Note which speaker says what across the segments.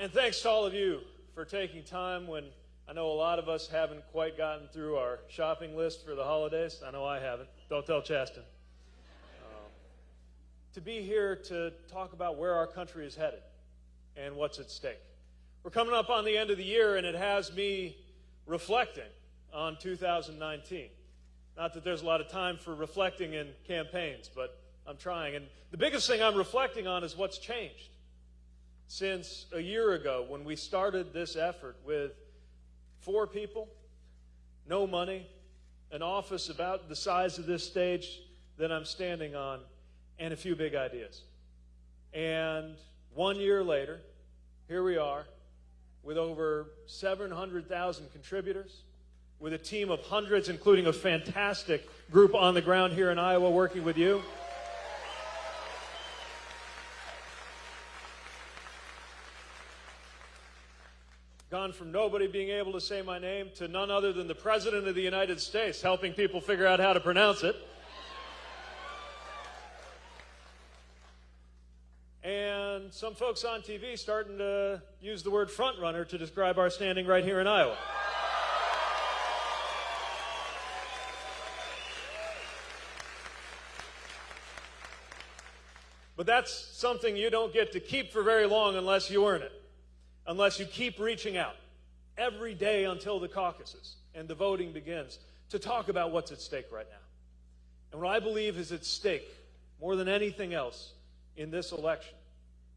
Speaker 1: And thanks to all of you for taking time when I know a lot of us haven't quite gotten through our shopping list for the holidays. I know I haven't. Don't tell Chasten. Um, to be here to talk about where our country is headed and what's at stake. We're coming up on the end of the year, and it has me reflecting on 2019. Not that there's a lot of time for reflecting in campaigns, but I'm trying. And the biggest thing I'm reflecting on is what's changed since a year ago when we started this effort with four people, no money, an office about the size of this stage that I'm standing on, and a few big ideas. And one year later, here we are with over 700,000 contributors, with a team of hundreds, including a fantastic group on the ground here in Iowa working with you. Gone from nobody being able to say my name to none other than the President of the United States helping people figure out how to pronounce it. And some folks on TV starting to use the word frontrunner to describe our standing right here in Iowa. But that's something you don't get to keep for very long unless you earn it unless you keep reaching out every day until the caucuses and the voting begins to talk about what's at stake right now. And what I believe is at stake more than anything else in this election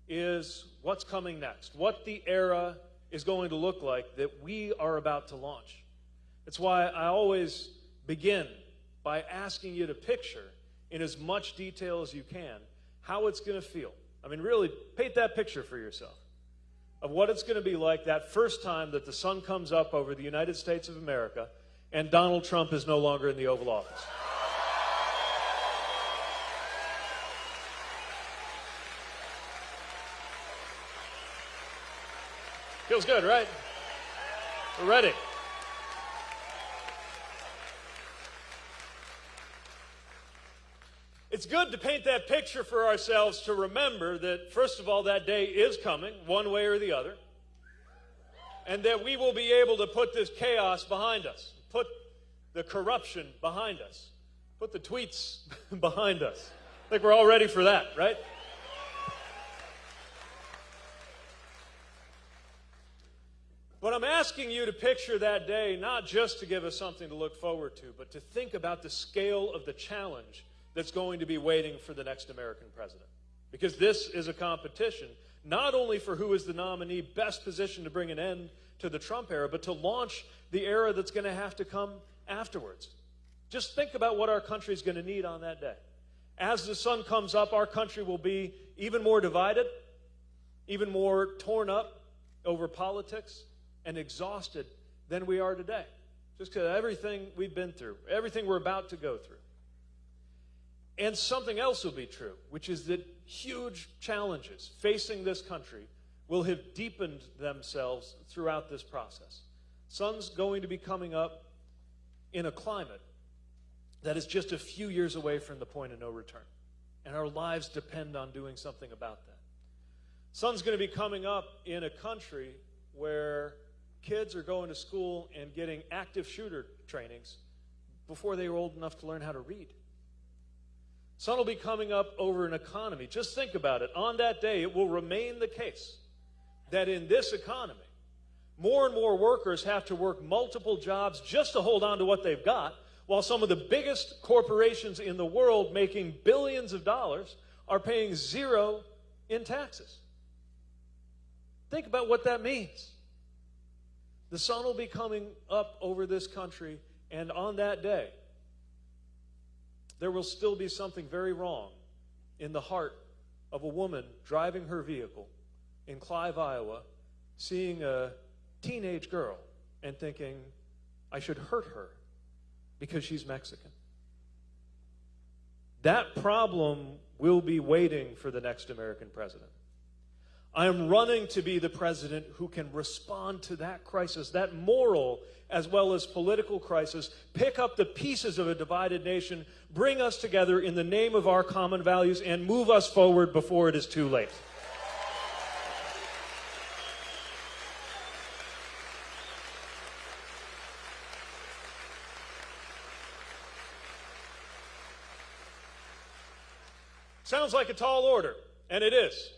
Speaker 1: is what's coming next, what the era is going to look like that we are about to launch. It's why I always begin by asking you to picture in as much detail as you can how it's going to feel. I mean, really, paint that picture for yourself of what it's going to be like that first time that the sun comes up over the United States of America and Donald Trump is no longer in the Oval Office. Feels good, right? We're ready. It's good to paint that picture for ourselves to remember that, first of all, that day is coming, one way or the other, and that we will be able to put this chaos behind us, put the corruption behind us, put the tweets behind us. I think we're all ready for that, right? But I'm asking you to picture that day not just to give us something to look forward to, but to think about the scale of the challenge that's going to be waiting for the next American president. Because this is a competition not only for who is the nominee best positioned to bring an end to the Trump era, but to launch the era that's going to have to come afterwards. Just think about what our country is going to need on that day. As the sun comes up, our country will be even more divided, even more torn up over politics, and exhausted than we are today. Just because everything we've been through, everything we're about to go through. And something else will be true, which is that huge challenges facing this country will have deepened themselves throughout this process. Sun's going to be coming up in a climate that is just a few years away from the point of no return. And our lives depend on doing something about that. Sun's going to be coming up in a country where kids are going to school and getting active shooter trainings before they were old enough to learn how to read. Sun will be coming up over an economy. Just think about it. On that day, it will remain the case that in this economy, more and more workers have to work multiple jobs just to hold on to what they've got, while some of the biggest corporations in the world making billions of dollars are paying zero in taxes. Think about what that means. The sun will be coming up over this country, and on that day, there will still be something very wrong in the heart of a woman driving her vehicle in Clive, Iowa, seeing a teenage girl and thinking, I should hurt her because she's Mexican. That problem will be waiting for the next American president. I am running to be the president who can respond to that crisis, that moral as well as political crisis, pick up the pieces of a divided nation, bring us together in the name of our common values, and move us forward before it is too late. Sounds like a tall order, and it is.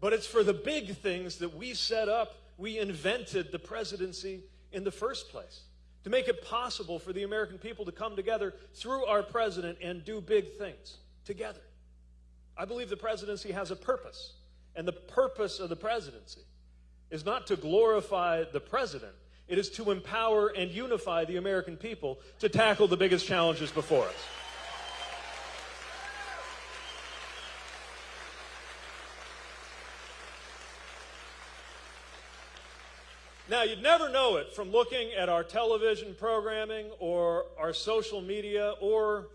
Speaker 1: But it's for the big things that we set up. We invented the presidency in the first place. To make it possible for the American people to come together through our president and do big things together. I believe the presidency has a purpose. And the purpose of the presidency is not to glorify the president, it is to empower and unify the American people to tackle the biggest challenges before us. Now, you'd never know it from looking at our television programming or our social media or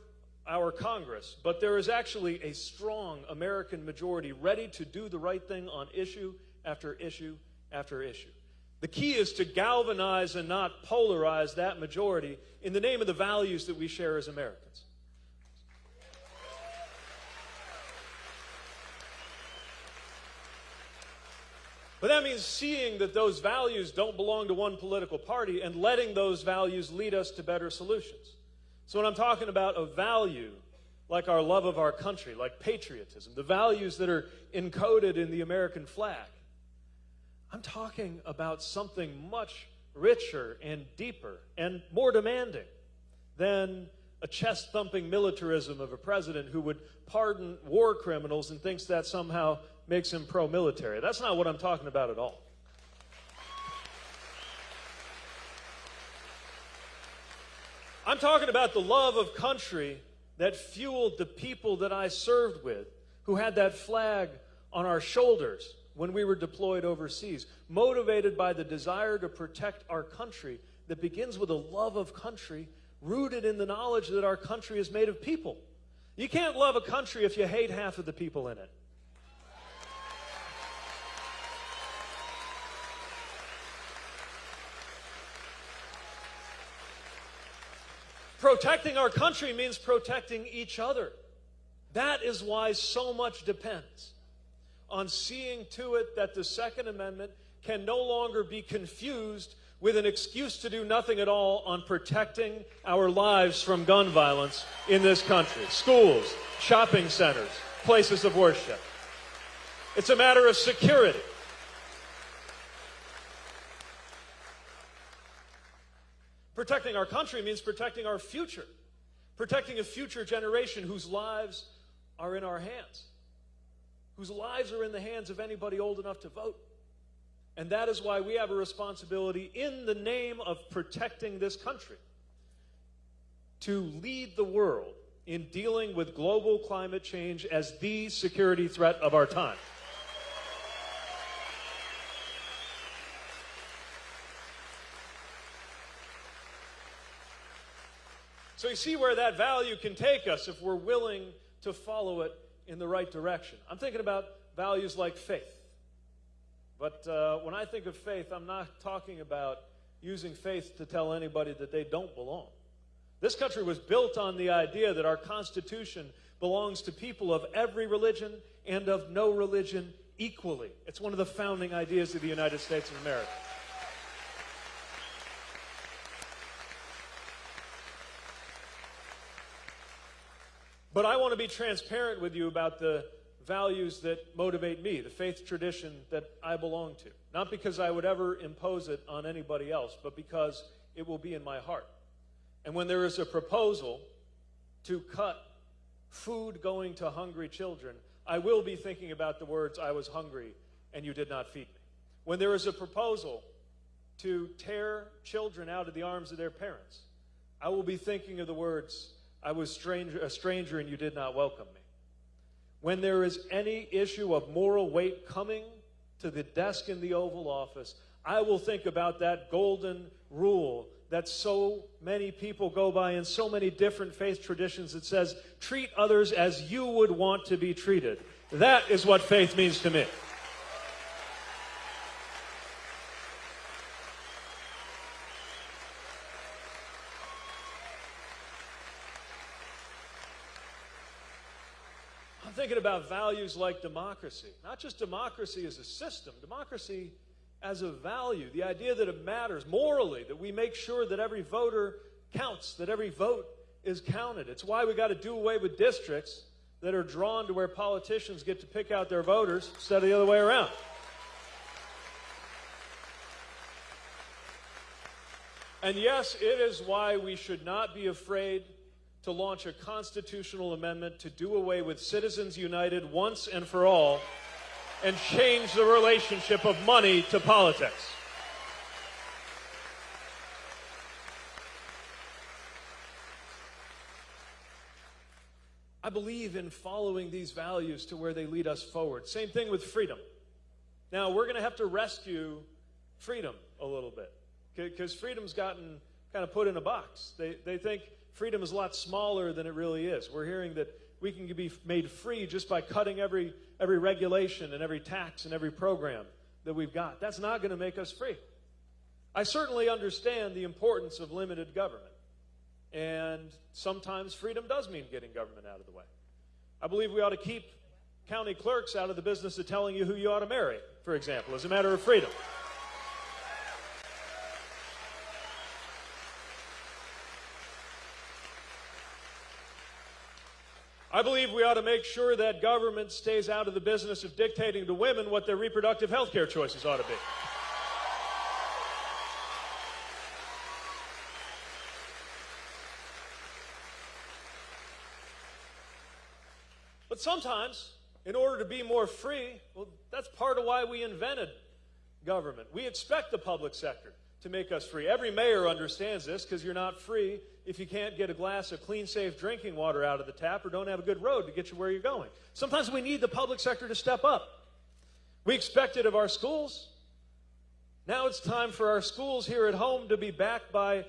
Speaker 1: our Congress, but there is actually a strong American majority ready to do the right thing on issue after issue after issue. The key is to galvanize and not polarize that majority in the name of the values that we share as Americans. But that means seeing that those values don't belong to one political party and letting those values lead us to better solutions. So, when I'm talking about a value like our love of our country, like patriotism, the values that are encoded in the American flag, I'm talking about something much richer and deeper and more demanding than a chest thumping militarism of a president who would pardon war criminals and thinks that somehow makes him pro military. That's not what I'm talking about at all. I'm talking about the love of country that fueled the people that I served with, who had that flag on our shoulders when we were deployed overseas, motivated by the desire to protect our country that begins with a love of country rooted in the knowledge that our country is made of people. You can't love a country if you hate half of the people in it. Protecting our country means protecting each other. That is why so much depends on seeing to it that the Second Amendment can no longer be confused with an excuse to do nothing at all on protecting our lives from gun violence in this country. Schools, shopping centers, places of worship. It's a matter of security. Protecting our country means protecting our future, protecting a future generation whose lives are in our hands, whose lives are in the hands of anybody old enough to vote. And that is why we have a responsibility in the name of protecting this country to lead the world in dealing with global climate change as the security threat of our time. So you see where that value can take us if we're willing to follow it in the right direction. I'm thinking about values like faith. But uh, when I think of faith, I'm not talking about using faith to tell anybody that they don't belong. This country was built on the idea that our Constitution belongs to people of every religion and of no religion equally. It's one of the founding ideas of the United States of America. But I want to be transparent with you about the values that motivate me, the faith tradition that I belong to. Not because I would ever impose it on anybody else, but because it will be in my heart. And when there is a proposal to cut food going to hungry children, I will be thinking about the words, I was hungry and you did not feed me. When there is a proposal to tear children out of the arms of their parents, I will be thinking of the words, I was stranger, a stranger and you did not welcome me. When there is any issue of moral weight coming to the desk in the Oval Office, I will think about that golden rule that so many people go by in so many different faith traditions that says, treat others as you would want to be treated. That is what faith means to me. Thinking about values like democracy. Not just democracy as a system, democracy as a value. The idea that it matters morally, that we make sure that every voter counts, that every vote is counted. It's why we got to do away with districts that are drawn to where politicians get to pick out their voters instead of the other way around. And yes, it is why we should not be afraid to launch a constitutional amendment to do away with Citizens United once and for all and change the relationship of money to politics. I believe in following these values to where they lead us forward. Same thing with freedom. Now, we're going to have to rescue freedom a little bit because freedom's gotten kind of put in a box. They, they think freedom is a lot smaller than it really is. We're hearing that we can be made free just by cutting every, every regulation and every tax and every program that we've got. That's not going to make us free. I certainly understand the importance of limited government. And sometimes freedom does mean getting government out of the way. I believe we ought to keep county clerks out of the business of telling you who you ought to marry, for example, as a matter of freedom. I believe we ought to make sure that government stays out of the business of dictating to women what their reproductive health care choices ought to be. But sometimes, in order to be more free, well, that's part of why we invented government. We expect the public sector to make us free. Every mayor understands this because you're not free if you can't get a glass of clean, safe drinking water out of the tap or don't have a good road to get you where you're going. Sometimes we need the public sector to step up. We expect it of our schools. Now it's time for our schools here at home to be backed by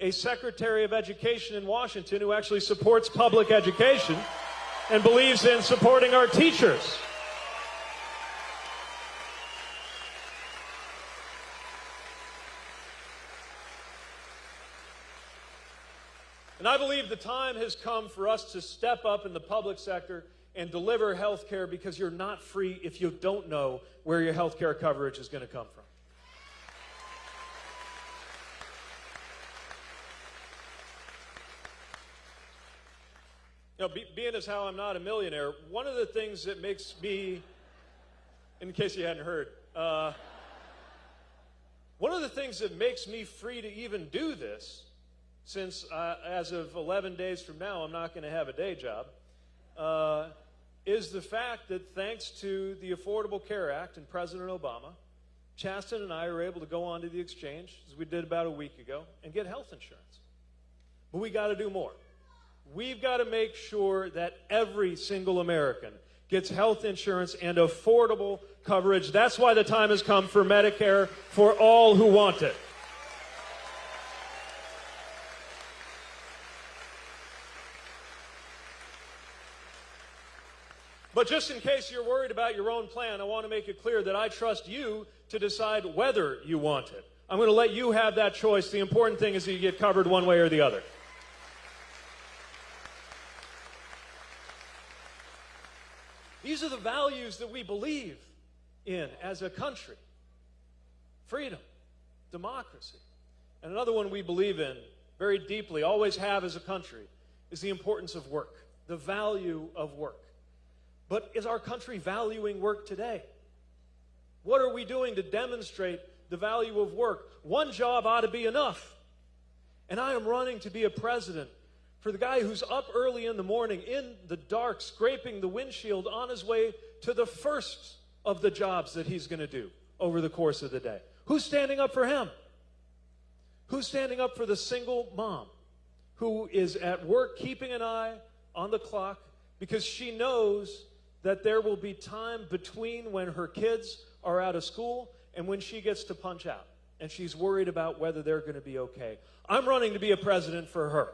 Speaker 1: a Secretary of Education in Washington who actually supports public education and believes in supporting our teachers. And I believe the time has come for us to step up in the public sector and deliver health care because you're not free if you don't know where your health care coverage is going to come from. You know, be, being as how I'm not a millionaire, one of the things that makes me, in case you hadn't heard, uh, one of the things that makes me free to even do this, since uh, as of 11 days from now I'm not going to have a day job, uh, is the fact that thanks to the Affordable Care Act and President Obama, Chasten and I are able to go onto the exchange, as we did about a week ago, and get health insurance. But we got to do more. We've got to make sure that every single American gets health insurance and affordable coverage. That's why the time has come for Medicare for all who want it. But just in case you're worried about your own plan, I want to make it clear that I trust you to decide whether you want it. I'm going to let you have that choice. The important thing is that you get covered one way or the other. These are the values that we believe in as a country freedom, democracy. And another one we believe in very deeply, always have as a country, is the importance of work, the value of work. But is our country valuing work today? What are we doing to demonstrate the value of work? One job ought to be enough. And I am running to be a president for the guy who's up early in the morning in the dark, scraping the windshield on his way to the first of the jobs that he's going to do over the course of the day. Who's standing up for him? Who's standing up for the single mom who is at work keeping an eye on the clock because she knows that there will be time between when her kids are out of school and when she gets to punch out? And she's worried about whether they're going to be okay. I'm running to be a president for her.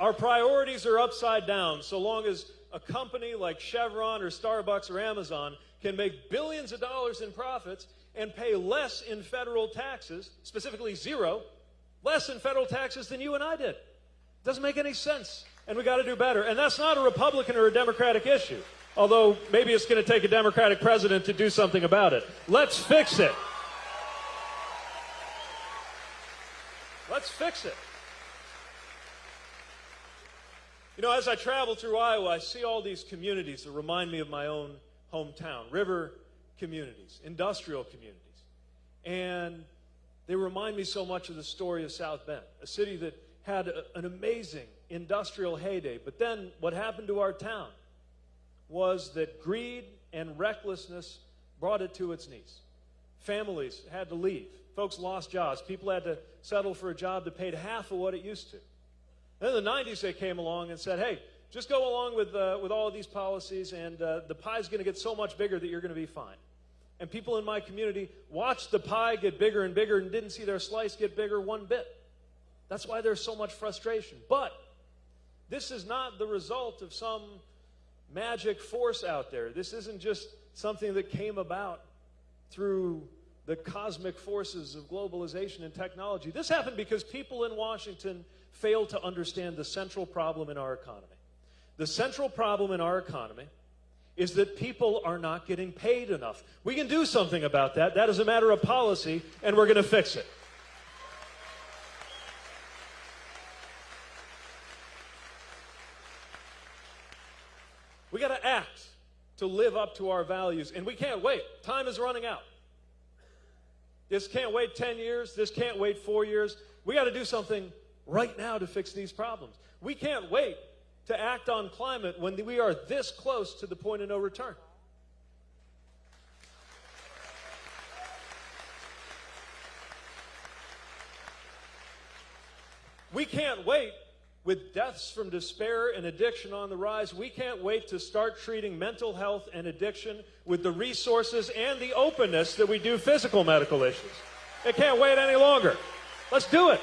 Speaker 1: Our priorities are upside down so long as a company like Chevron or Starbucks or Amazon can make billions of dollars in profits and pay less in federal taxes, specifically zero, less in federal taxes than you and I did. Doesn't make any sense. And we got to do better. And that's not a Republican or a Democratic issue. Although maybe it's going to take a Democratic president to do something about it. Let's fix it. Let's fix it. You know, as I travel through Iowa, I see all these communities that remind me of my own hometown river communities, industrial communities. And they remind me so much of the story of South Bend, a city that had a, an amazing industrial heyday. But then what happened to our town was that greed and recklessness brought it to its knees. Families had to leave. Folks lost jobs. People had to settle for a job that paid half of what it used to. Then in the 90s, they came along and said, hey, just go along with, uh, with all of these policies, and uh, the pie's going to get so much bigger that you're going to be fine. And people in my community watched the pie get bigger and bigger and didn't see their slice get bigger one bit. That's why there's so much frustration. But this is not the result of some magic force out there. This isn't just something that came about through the cosmic forces of globalization and technology. This happened because people in Washington failed to understand the central problem in our economy. The central problem in our economy is that people are not getting paid enough. We can do something about that. That is a matter of policy, and we're going to fix it. We got to act to live up to our values, and we can't wait. Time is running out. This can't wait 10 years. This can't wait four years. We got to do something right now to fix these problems. We can't wait to act on climate when we are this close to the point of no return. We can't wait with deaths from despair and addiction on the rise. We can't wait to start treating mental health and addiction with the resources and the openness that we do physical medical issues. It can't wait any longer. Let's do it.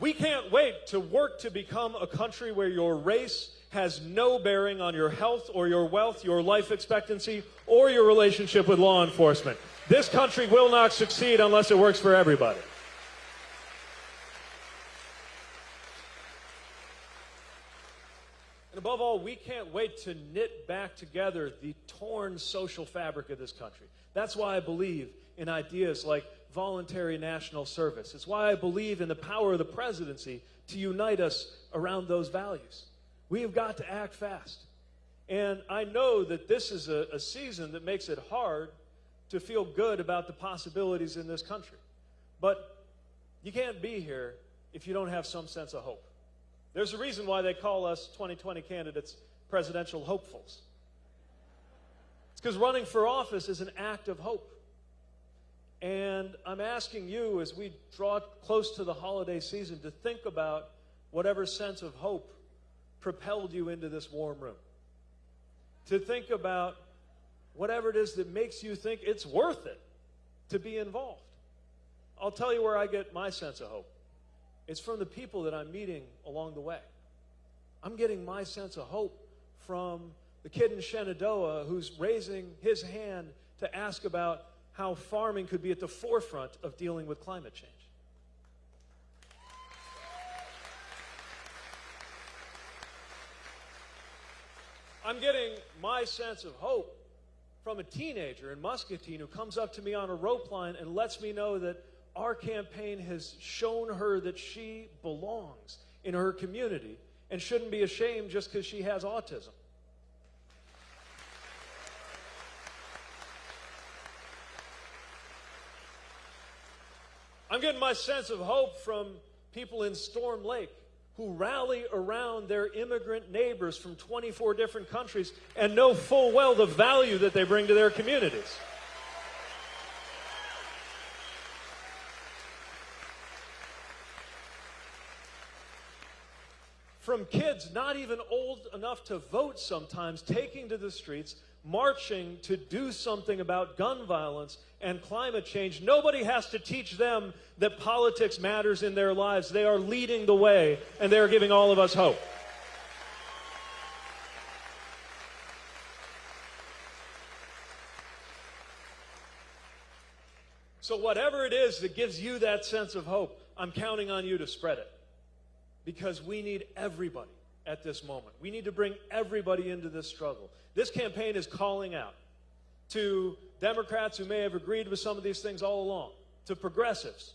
Speaker 1: We wait to work to become a country where your race has no bearing on your health or your wealth, your life expectancy, or your relationship with law enforcement. This country will not succeed unless it works for everybody. And above all, we can't wait to knit back together the torn social fabric of this country. That's why I believe in ideas like voluntary national service. It's why I believe in the power of the presidency to unite us around those values. We have got to act fast. And I know that this is a, a season that makes it hard to feel good about the possibilities in this country. But you can't be here if you don't have some sense of hope. There's a reason why they call us 2020 candidates presidential hopefuls. It's because running for office is an act of hope. And I'm asking you, as we draw close to the holiday season, to think about whatever sense of hope propelled you into this warm room. To think about whatever it is that makes you think it's worth it to be involved. I'll tell you where I get my sense of hope. It's from the people that I'm meeting along the way. I'm getting my sense of hope from the kid in Shenandoah who's raising his hand to ask about how farming could be at the forefront of dealing with climate change. I'm getting my sense of hope from a teenager in Muscatine who comes up to me on a rope line and lets me know that our campaign has shown her that she belongs in her community and shouldn't be ashamed just because she has autism. I'm getting my sense of hope from people in Storm Lake who rally around their immigrant neighbors from 24 different countries and know full well the value that they bring to their communities. From kids not even old enough to vote sometimes taking to the streets marching to do something about gun violence and climate change. Nobody has to teach them that politics matters in their lives. They are leading the way, and they are giving all of us hope. So, whatever it is that gives you that sense of hope, I'm counting on you to spread it. Because we need everybody at this moment. We need to bring everybody into this struggle. This campaign is calling out to Democrats who may have agreed with some of these things all along, to progressives,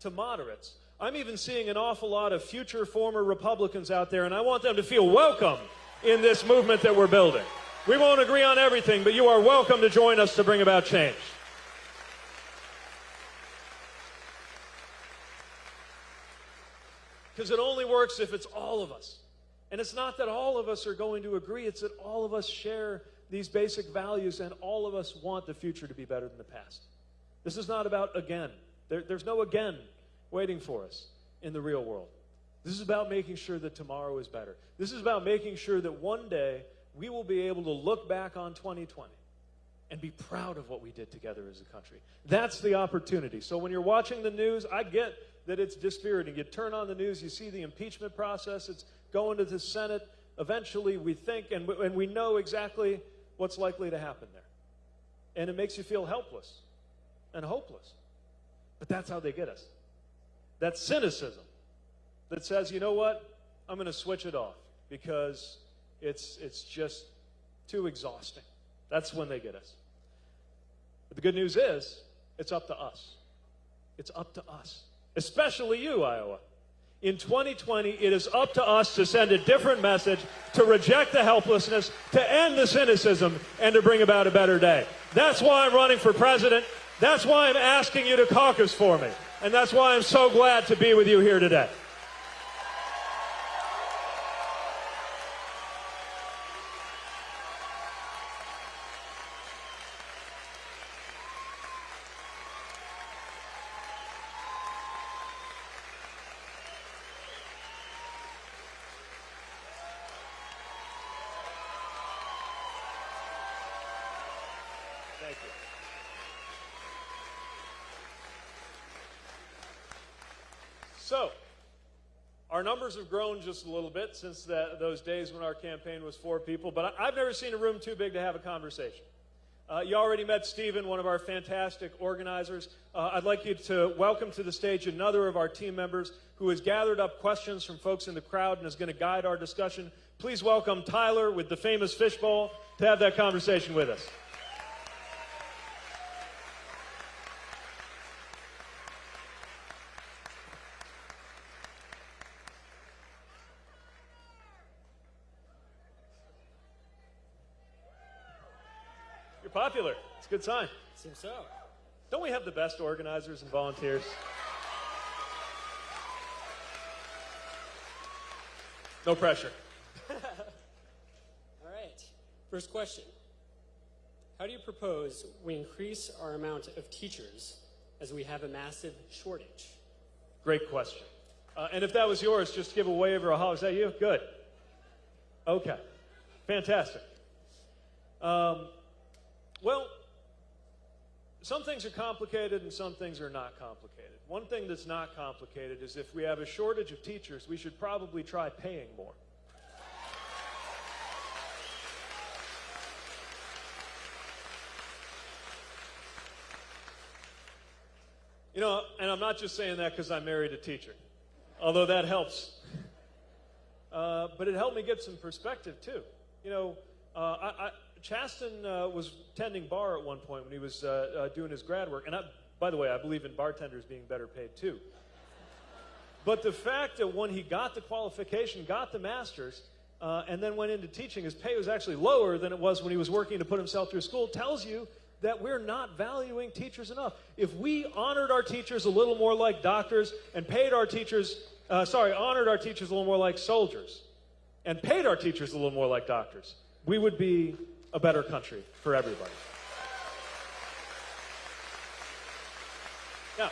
Speaker 1: to moderates. I'm even seeing an awful lot of future former Republicans out there, and I want them to feel welcome in this movement that we're building. We won't agree on everything, but you are welcome to join us to bring about change. Because it only works if it's all of us. And it's not that all of us are going to agree, it's that all of us share these basic values and all of us want the future to be better than the past. This is not about again. There, there's no again waiting for us in the real world. This is about making sure that tomorrow is better. This is about making sure that one day we will be able to look back on 2020 and be proud of what we did together as a country. That's the opportunity. So when you're watching the news, I get that it's dispiriting. You turn on the news, you see the impeachment process, it's going to the Senate. Eventually, we think and we, and we know exactly what's likely to happen there. And it makes you feel helpless and hopeless. But that's how they get us. That cynicism that says, you know what? I'm going to switch it off because it's, it's just too exhausting. That's when they get us. But the good news is, it's up to us. It's up to us, especially you, Iowa. In 2020, it is up to us to send a different message, to reject the helplessness, to end the cynicism, and to bring about a better day. That's why I'm running for president. That's why I'm asking you to caucus for me. And that's why I'm so glad to be with you here today. Thank you. So, our numbers have grown just a little bit since those days when our campaign was four people, but I, have never seen a room too big to have a conversation. Uh, you already met Stephen, one of our fantastic organizers. Uh, I'd like you to welcome to the stage another of our team members who has gathered up questions from folks in the crowd and is going to guide our discussion. Please welcome Tyler with the famous fishbowl to have that conversation with us. It's a good sign.
Speaker 2: Seems so.
Speaker 1: Don't we have the best organizers and volunteers? No pressure.
Speaker 2: All right. First question. How do you propose we increase our amount of teachers as we have a massive shortage?
Speaker 1: Great question. Uh, and if that was yours, just give a wave or a holler. Is that you? Good. Okay. Fantastic. Um, well, some things are complicated and some things are not complicated. One thing that's not complicated is if we have a shortage of teachers, we should probably try paying more. You know, and I'm not just saying that because I married a teacher, although that helps. Uh, but it helped me get some perspective, too. You know, uh, I, I Chasten uh, was tending bar at one point when he was uh, uh, doing his grad work. And I, by the way, I believe in bartenders being better paid too. But the fact that when he got the qualification, got the master's, uh, and then went into teaching, his pay was actually lower than it was when he was working to put himself through school, tells you that we're not valuing teachers enough. If we honored our teachers a little more like doctors and paid our teachers, uh, sorry, honored our teachers a little more like soldiers and paid our teachers a little more like doctors, we would be a better country for everybody. Now,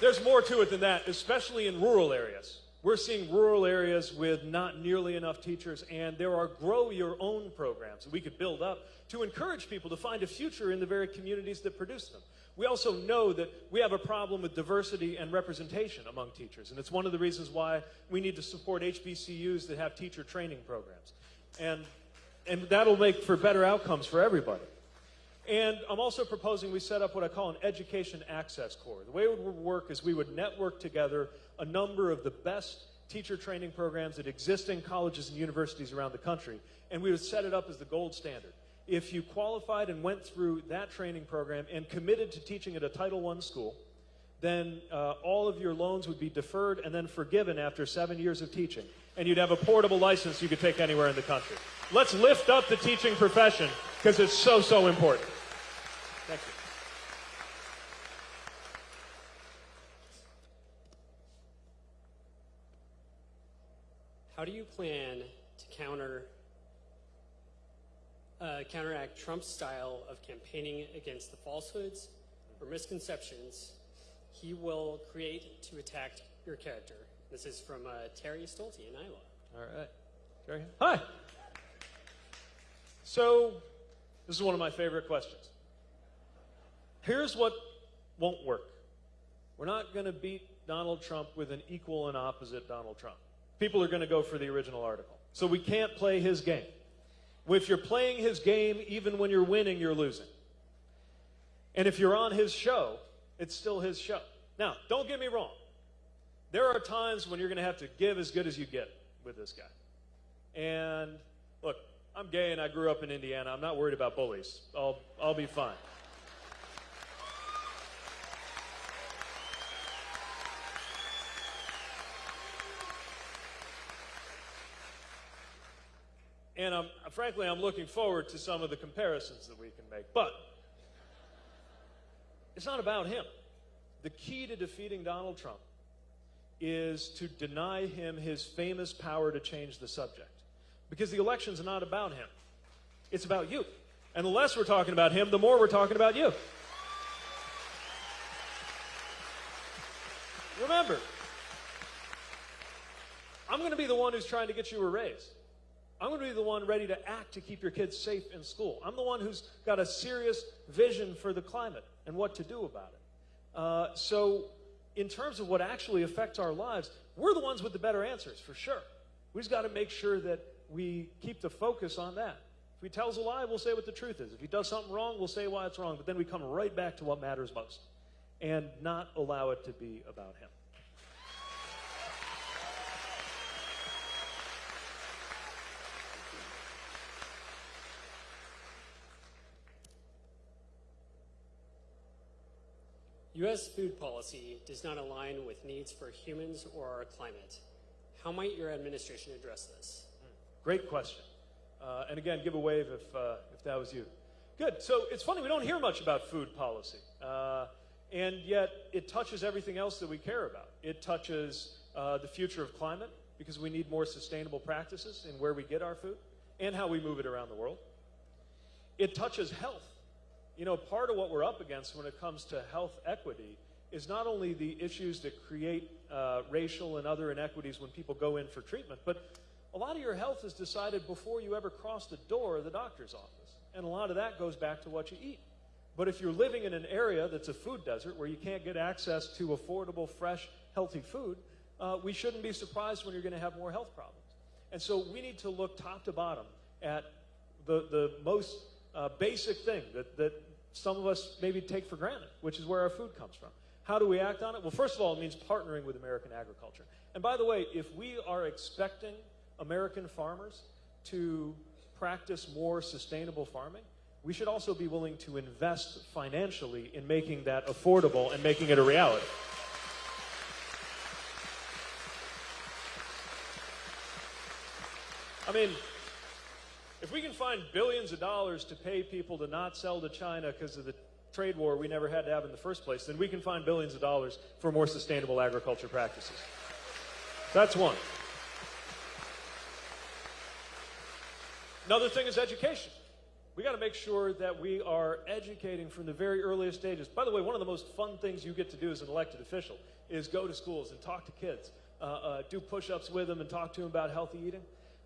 Speaker 1: there's more to it than that, especially in rural areas. We're seeing rural areas with not nearly enough teachers, and there are grow your own programs that we could build up to encourage people to find a future in the very communities that produce them. We also know that we have a problem with diversity and representation among teachers, and it's one of the reasons why we need to support HBCUs that have teacher training programs. And and that'll make for better outcomes for everybody. And I'm also proposing we set up what I call an education access corps. The way it would work is we would network together a number of the best teacher training programs that exist in colleges and universities around the country, and we would set it up as the gold standard. if you qualified and went through that training program and committed to teaching at a Title I school, then uh, all of your loans would be deferred and then forgiven after seven years of teaching. And you'd have a portable license you could take anywhere in the country. Let's lift up the teaching profession because it's so, so important. Thank you.
Speaker 2: How do you plan to counter uh, counteract Trump's style of campaigning against the falsehoods or misconceptions he will create to attack your character? This is from uh, Terry Stolte in Iowa.
Speaker 1: All right. Jerry? Hi. So, this is one of my favorite questions. Here's what won't work we're not going to beat Donald Trump with an equal and opposite Donald Trump. People are going to go for the original article. So, we can't play his game. If you're playing his game, even when you're winning, you're losing. And if you're on his show, it's still his show. Now, don't get me wrong. There are times when you're going to have to give as good as you get with this guy. And look, I'm gay and I grew up in Indiana. I'm not worried about bullies. I'll, I'll be fine. And I'm, frankly, I'm looking forward to some of the comparisons that we can make. But it's not about him. The key to defeating Donald Trump is to deny him his famous power to change the subject. Because the election's not about him, it's about you. And the less we're talking about him, the more we're talking about you. Remember, I'm going to be the one who's trying to get you a raise. I'm going to be the one ready to act to keep your kids safe in school. I'm the one who's got a serious vision for the climate and what to do about it. Uh, so, in terms of what actually affects our lives, we're the ones with the better answers, for sure. We just got to make sure that we keep the focus on that. If he tells a lie, we'll say what the truth is. If he does something wrong, we'll say why it's wrong. But then we come right back to what matters most and not allow it to be about him.
Speaker 2: U.S. food policy does not align with needs for humans or our climate. How might your administration address this?
Speaker 1: Great question. Uh, and again, give a wave if, uh, if that was you. Good. So it's funny, we don't hear much about food policy. Uh, and yet it touches everything else that we care about. It touches uh, the future of climate because we need more sustainable practices in where we get our food and how we move it around the world. It touches health you know, part of what we're up against when it comes to health equity is not only the issues that create uh, racial and other inequities when people go in for treatment, but a lot of your health is decided before you ever cross the door of the doctor's office. And a lot of that goes back to what you eat. But if you're living in an area that's a food desert where you can't get access to affordable, fresh, healthy food, uh, we shouldn't be surprised when you're going to have more health problems. And so we need to look top to bottom at the, the most uh, basic thing that, that some of us maybe take for granted, which is where our food comes from. How do we act on it? Well, first of all, it means partnering with American agriculture. And by the way, if we are expecting American farmers to practice more sustainable farming, we should also be willing to invest financially in making that affordable and making it a reality. I mean, if we can find billions of dollars to pay people to not sell to China because of the trade war we never had to have in the first place, then we can find billions of dollars for more sustainable agriculture practices. That's one. Another thing is education. We got to make sure that we are educating from the very earliest stages. By the way, one of the most fun things you get to do as an elected official is go to schools and talk to kids, uh, uh, do push ups with them, and talk to them about healthy eating.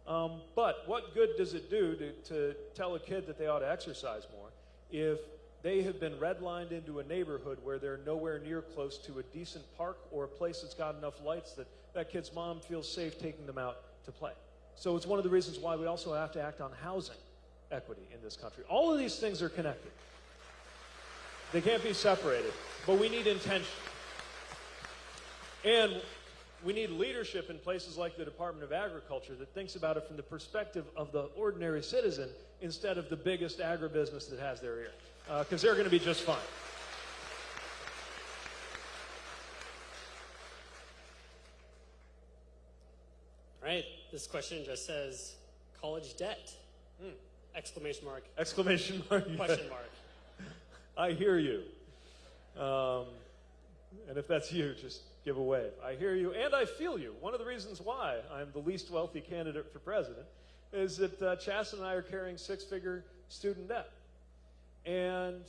Speaker 1: Um, but what good does it do to, to tell a kid that they ought to exercise more if they have been redlined into a neighborhood where they're nowhere near close to a decent park or a place that's got enough lights that that kid's mom feels safe taking them out to play? So it's one of the reasons why we also have to act on housing equity in this country. All of these things are connected. They can't be separated, but we need intention. And we need leadership in places like the Department of Agriculture that thinks about it from the perspective of the ordinary citizen instead of the biggest agribusiness that has their ear. Because they're going to be just fine.
Speaker 2: All right, this question just says college debt. Exclamation mark,
Speaker 1: Exclamation mark.
Speaker 2: question mark.
Speaker 1: I hear you. Um, and if that's you, just give a wave. I hear you and I feel you. One of the reasons why I'm the least wealthy candidate for president is that uh, and I are carrying six figure student debt. And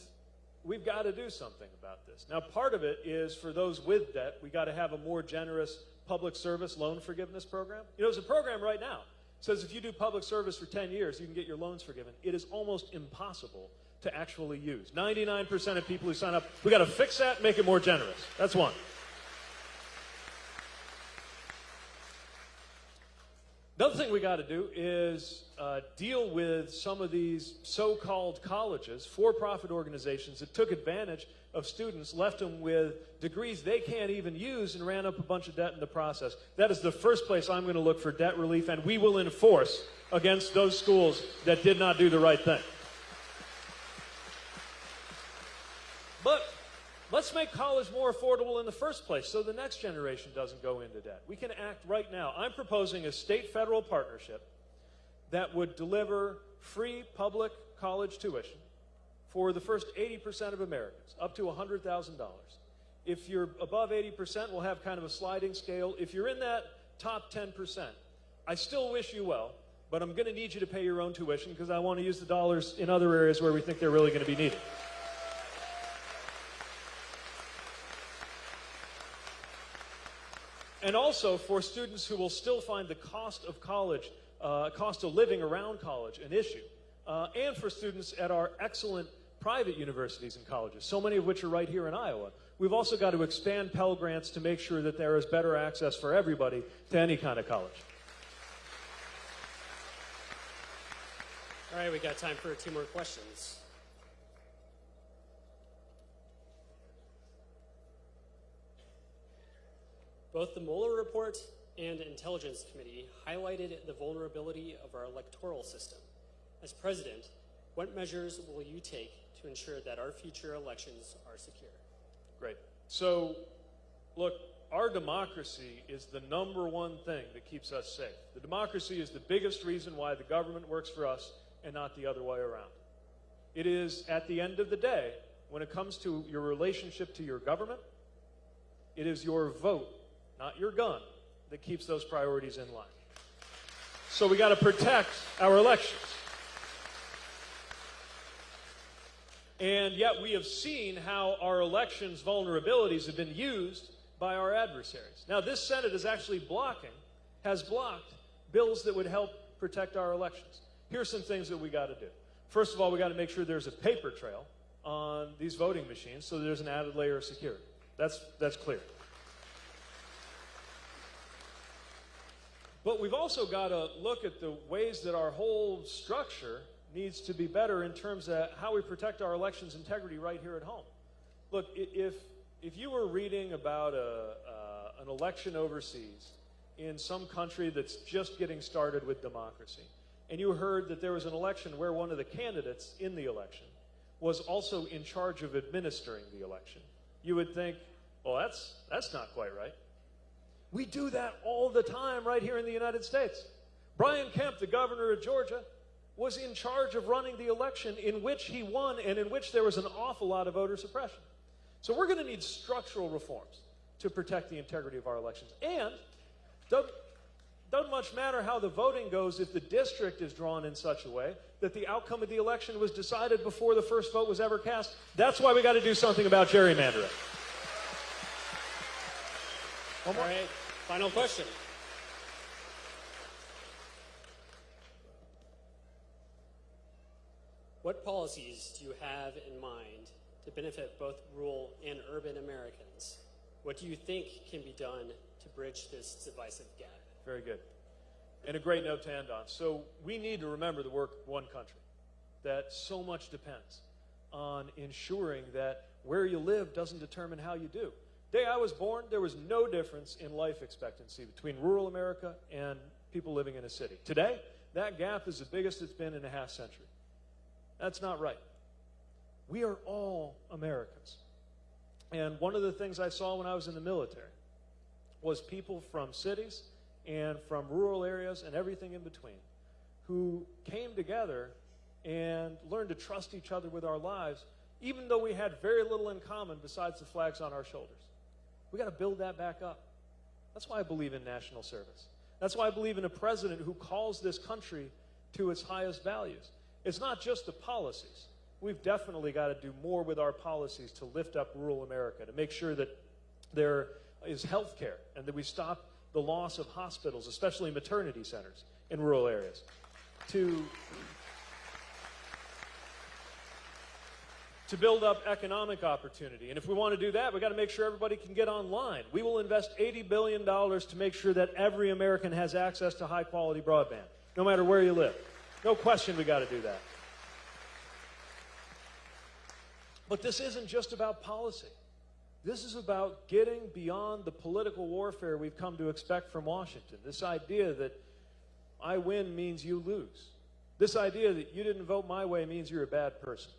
Speaker 1: we've got to do something about this. Now, part of it is for those with debt, we got to have a more generous public service loan forgiveness program. You know, there's a program right now says if you do public service for 10 years, you can get your loans forgiven. It is almost impossible to actually use. 99% of people who sign up, we got to fix that, make it more generous. That's one. Another thing we got to do is uh, deal with some of these so called colleges, for profit organizations that took advantage of students, left them with degrees they can't even use, and ran up a bunch of debt in the process. That is the first place I'm going to look for debt relief, and we will enforce against those schools that did not do the right thing. But let's make college more affordable in the first place so the next generation doesn't go into debt. We can act right now. I'm proposing a state federal partnership that would deliver free public college tuition for the first 80% of Americans, up to $100,000. If you're above 80%, we'll have kind of a sliding scale. If you're in that top 10%, I still wish you well, but I'm going to need you to pay your own tuition because I want to use the dollars in other areas where we think they're really going to be needed. And also for students who will still find the cost of college, uh, cost of living around college an issue, uh, and for students at our excellent private universities and colleges, so many of which are right here in Iowa. We've also got to expand Pell Grants to make sure that there is better access for everybody to any kind of college.
Speaker 2: All right, we got time for two more questions. Both the Mueller report and Intelligence Committee highlighted the vulnerability of our electoral system. As president, what measures will you take to ensure that our future elections are secure?
Speaker 1: Great. So, look, our democracy is the number one thing that keeps us safe. The democracy is the biggest reason why the government works for us and not the other way around. It is, at the end of the day, when it comes to your relationship to your government, it is your vote, not your gun, that keeps those priorities in line. So we got to protect our elections. And yet we have seen how our elections' vulnerabilities have been used by our adversaries. Now, this Senate is actually blocking, has blocked bills that would help protect our elections. Here's some things that we got to do. First of all, we got to make sure there's a paper trail on these voting machines so there's an added layer of security. That's, that's clear. But we've also got to look at the ways that our whole structure needs to be better in terms of how we protect our elections integrity right here at home. Look, if, if you were reading about a, uh, an election overseas in some country that's just getting started with democracy, and you heard that there was an election where one of the candidates in the election was also in charge of administering the election, you would think, well, that's, that's not quite right. We do that all the time right here in the United States. Brian Kemp, the governor of Georgia, was in charge of running the election in which he won and in which there was an awful lot of voter suppression. So we're going to need structural reforms to protect the integrity of our elections. And doesn't, doesn't much matter how the voting goes if the district is drawn in such a way that the outcome of the election was decided before the first vote was ever cast. That's why we got to do something about gerrymandering.
Speaker 2: One right, final question. What policies do you have in mind to benefit both rural and urban Americans? What do you think can be done to bridge this divisive gap?
Speaker 1: Very good. And a great note to end on. So we need to remember the work one country, that so much depends on ensuring that where you live doesn't determine how you do. Day I was born, there was no difference in life expectancy between rural America and people living in a city. Today, that gap is the biggest it's been in a half century. That's not right. We are all Americans. And one of the things I saw when I was in the military was people from cities and from rural areas and everything in between who came together and learned to trust each other with our lives, even though we had very little in common besides the flags on our shoulders. We got to build that back up. That's why I believe in national service. That's why I believe in a president who calls this country to its highest values. It's not just the policies. We've definitely got to do more with our policies to lift up rural America, to make sure that there is health care and that we stop the loss of hospitals, especially maternity centers in rural areas. To to build up economic opportunity. And if we want to do that, we've got to make sure everybody can get online. We will invest $80 billion to make sure that every American has access to high quality broadband, no matter where you live. No question we got to do that. But this isn't just about policy. This is about getting beyond the political warfare we've come to expect from Washington. This idea that I win means you lose. This idea that you didn't vote my way means you're a bad person.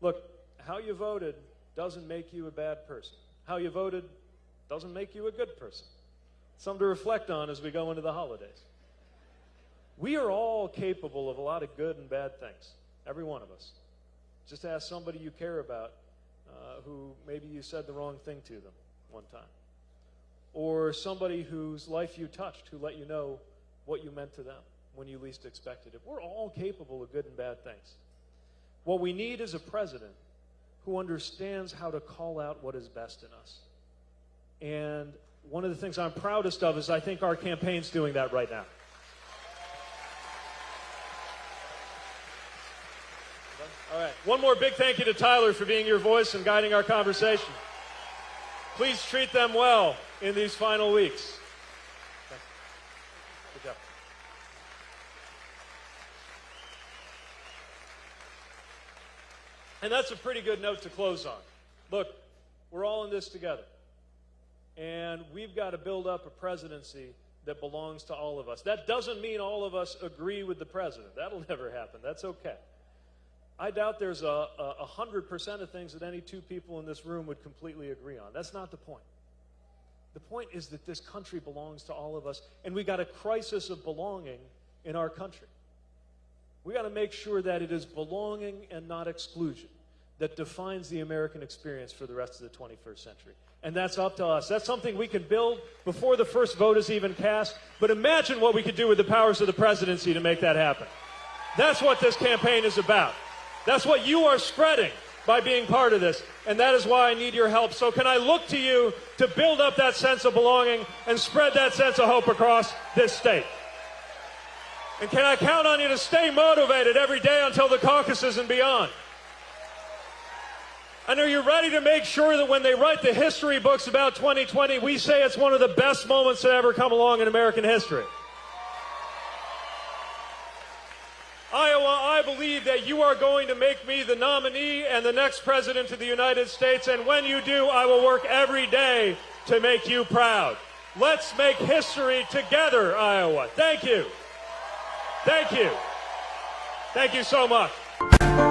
Speaker 1: Look, how you voted doesn't make you a bad person. How you voted doesn't make you a good person. Something to reflect on as we go into the holidays. We are all capable of a lot of good and bad things, every one of us. Just ask somebody you care about uh, who maybe you said the wrong thing to them one time. Or somebody whose life you touched who let you know what you meant to them when you least expected it. We're all capable of good and bad things. What we need is a president who understands how to call out what is best in us. And one of the things I'm proudest of is I think our campaign's doing that right now. All right. One more big thank you to Tyler for being your voice and guiding our conversation. Please treat them well in these final weeks. Good job. And that's a pretty good note to close on. Look, we're all in this together. And we've got to build up a presidency that belongs to all of us. That doesn't mean all of us agree with the president. That'll never happen. That's okay. I doubt there's a, a, 100% of things that any two people in this room would completely agree on. That's not the point. The point is that this country belongs to all of us, and we got a crisis of belonging in our country. We got to make sure that it is belonging and not exclusion that defines the American experience for the rest of the 21st century. And that's up to us. That's something we can build before the first vote is even cast. But imagine what we could do with the powers of the presidency to make that happen. That's what this campaign is about. That's what you are spreading by being part of this. And that is why I need your help. So, can I look to you to build up that sense of belonging and spread that sense of hope across this state? And can I count on you to stay motivated every day until the caucuses and beyond? And are you ready to make sure that when they write the history books about 2020, we say it's one of the best moments that ever come along in American history? Iowa, I believe that you are going to make me the nominee and the next president of the United States. And when you do, I will work every day to make you proud. Let's make history together, Iowa. Thank you. Thank you. Thank you so much.